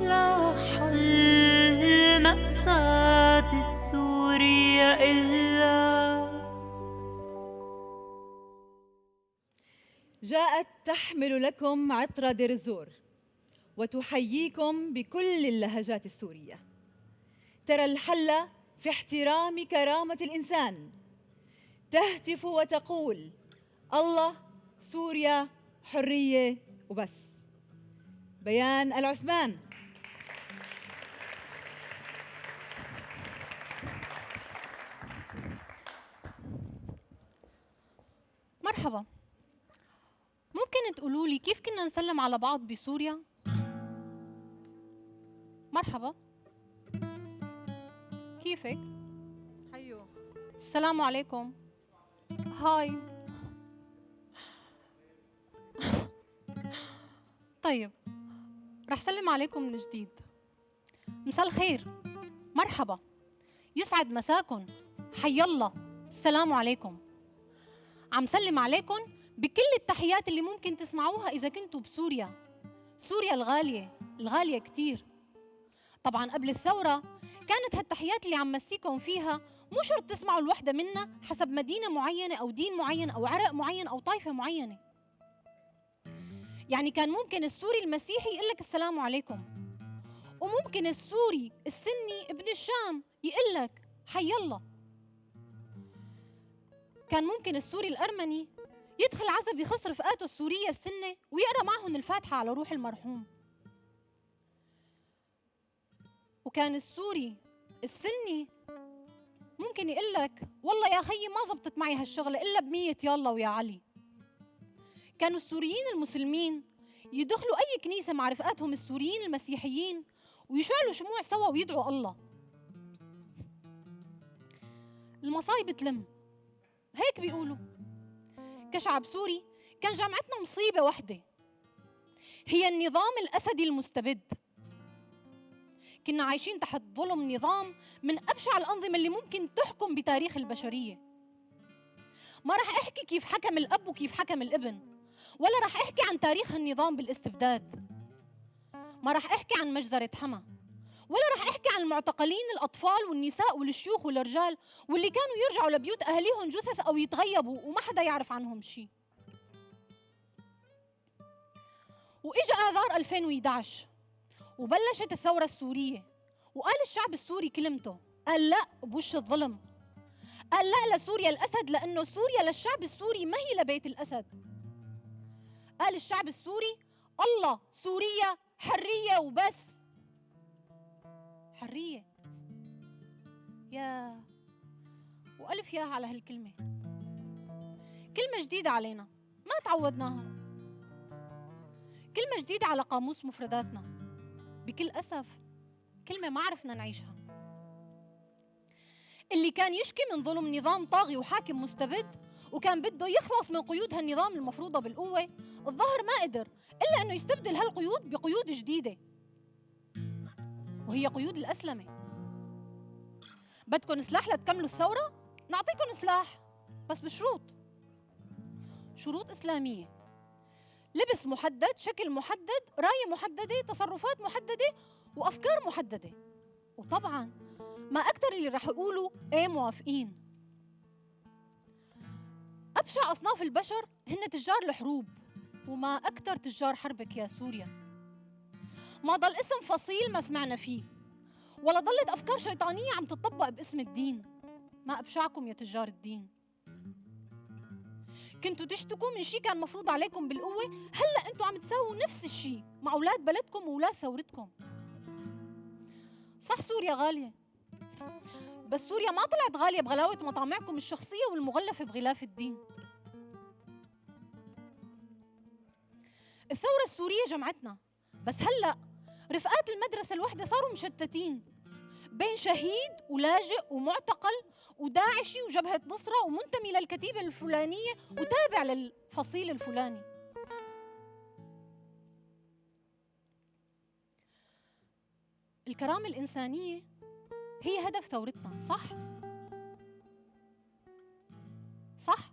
لا حل مأساة السورية إلا جاءت تحمل لكم عطر ديرزور وتحييكم بكل اللهجات السورية. ترى الحل في احترام كرامة الإنسان. تهتف وتقول الله سوريا حرية وبس. بيان العثمان. مرحبا. ممكن تقولوا لي كيف كنا نسلم على بعض بسوريا؟ مرحبا. كيفك؟ حيو السلام عليكم. هاي. طيب رح سلم عليكم من جديد. مساء الخير. مرحبا. يسعد مساكن. حي الله. السلام عليكم. عم سلم عليكم بكل التحيات اللي ممكن تسمعوها إذا كنتوا بسوريا. سوريا الغالية الغالية كتير. طبعا قبل الثورة كانت هالتحيات اللي عم مسيكم فيها مو شرط تسمعوا الوحدة منا حسب مدينة معينة أو دين معين أو عرق معين أو طائفة معينة. يعني كان ممكن السوري المسيحي يقول لك السلام عليكم. وممكن السوري السني ابن الشام يقول لك حي الله. كان ممكن السوري الأرمني يدخل عزب يخص رفقاته السورية السنة ويقرأ معهم الفاتحة على روح المرحوم. وكان السوري السني ممكن يقول لك والله يا خيي ما زبطت معي هالشغلة إلا بمية يلا ويا علي. كانوا السوريين المسلمين يدخلوا أي كنيسة مع رفقاتهم السوريين المسيحيين ويشعلوا شموع سوا ويدعوا الله. المصايب تلم. هيك بيقولوا. كشعب سوري كان جامعتنا مصيبة وحدة. هي النظام الأسدي المستبد. كنا عايشين تحت ظلم نظام من أبشع الأنظمة اللي ممكن تحكم بتاريخ البشرية. ما رح أحكي كيف حكم الأب وكيف حكم الابن ولا رح أحكي عن تاريخ النظام بالاستبداد. ما رح أحكي عن مجزرة حما ولا رح أحكي عن المعتقلين الأطفال والنساء والشيوخ والرجال واللي كانوا يرجعوا لبيوت أهاليهم جثث أو يتغيبوا وما حدا يعرف عنهم شيء وإجا آذار 2011 وبلشت الثورة السورية وقال الشعب السوري كلمته قال لا بوش الظلم. قال لا لسوريا الأسد لأنه سوريا للشعب السوري ما هي لبيت الأسد. قال الشعب السوري الله سوريا حرية وبس. حرية. يا وألف ياها على هالكلمة. كلمة جديدة علينا ما تعودناها. كلمة جديدة على قاموس مفرداتنا. بكل أسف كلمة ما عرفنا نعيشها. اللي كان يشكي من ظلم نظام طاغي وحاكم مستبد وكان بده يخلص من قيود هالنظام المفروضة بالقوة الظاهر ما قدر إلا أنه يستبدل هالقيود بقيود جديدة. وهي قيود الأسلمة. بدكم سلاح لتكملوا الثورة؟ نعطيكم سلاح بس بشروط. شروط إسلامية. لبس محدد شكل محدد راية محددة تصرفات محددة وأفكار محددة. وطبعا ما أكثر اللي رح يقولوا إيه موافقين. أبشع أصناف البشر هن تجار الحروب وما أكثر تجار حربك يا سوريا ما ضل اسم فصيل ما سمعنا فيه ولا ضلت أفكار شيطانية عم تطبق باسم الدين. ما أبشعكم يا تجار الدين. كنتوا تشتكوا من شيء كان مفروض عليكم بالقوة؟ هلأ أنتوا عم تساووا نفس الشيء مع أولاد بلدكم وأولاد ثورتكم. صح سوريا غالية. بس سوريا ما طلعت غالية بغلاوة مطامعكم الشخصية والمغلفة بغلاف الدين. الثورة السورية جمعتنا. بس هلأ رفقات المدرسة الوحدة صاروا مشتتين. بين شهيد ولاجئ ومعتقل وداعشي وجبهة نصرة ومنتمي للكتيبة الفلانية وتابع للفصيل الفلاني الكرامة الإنسانية هي هدف ثورتنا صح؟ صح؟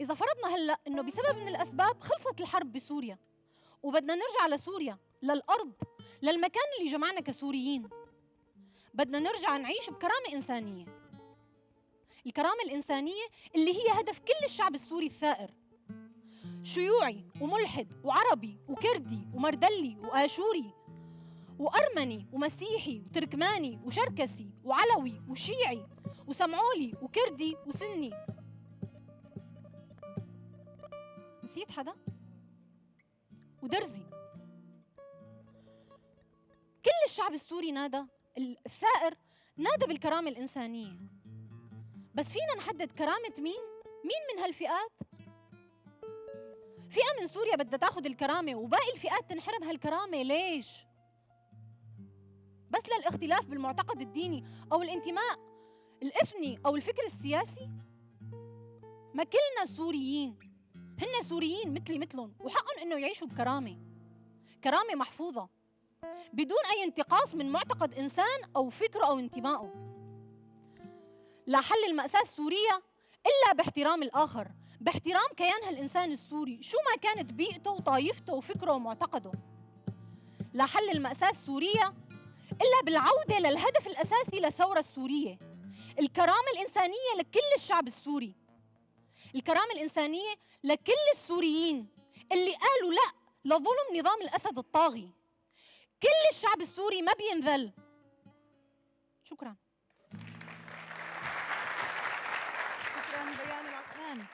إذا فرضنا هلأ إنه بسبب من الأسباب خلصت الحرب بسوريا وبدنا نرجع لسوريا للأرض للمكان اللي جمعنا كسوريين. بدنا نرجع نعيش بكرامة إنسانية. الكرامة الإنسانية اللي هي هدف كل الشعب السوري الثائر. شيوعي وملحد وعربي وكردي ومردلي وآشوري وأرمني ومسيحي وتركماني وشركسي وعلوي وشيعي وسمعولي وكردي وسني. نسيت حدا؟ ودرزي كل الشعب السوري نادى الثائر نادى بالكرامة الإنسانية بس فينا نحدد كرامة مين؟ مين من هالفئات؟ فئة من سوريا بدها تاخذ الكرامة وباقي الفئات تنحرم هالكرامة ليش؟ بس للاختلاف بالمعتقد الديني أو الانتماء الإثني أو الفكر السياسي؟ ما كلنا سوريين هن سوريين مثلي مثلهم وحقهم انه يعيشوا بكرامة. كرامة محفوظة. بدون أي انتقاص من معتقد إنسان أو فكره أو انتمائه. لا حل المأساة السورية إلا باحترام الآخر. باحترام كيان هالانسان السوري شو ما كانت بيئته وطائفته وفكره ومعتقده. لا حل المأساة السورية إلا بالعودة للهدف الأساسي للثورة السورية الكرامة الإنسانية لكل الشعب السوري. الكرامة الإنسانية لكل السوريين اللي قالوا لا لظلم نظام الأسد الطاغي. كل الشعب السوري ما بينذل. شكرا. شكرا بيان العثمان